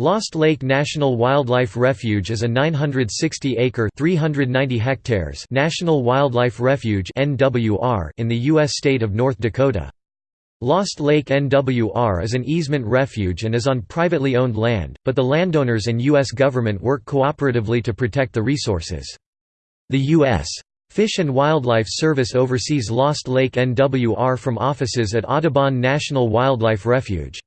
Lost Lake National Wildlife Refuge is a 960-acre (390 national wildlife refuge in the U.S. state of North Dakota. Lost Lake NWR is an easement refuge and is on privately owned land, but the landowners and U.S. government work cooperatively to protect the resources. The U.S. Fish and Wildlife Service oversees Lost Lake NWR from offices at Audubon National Wildlife Refuge.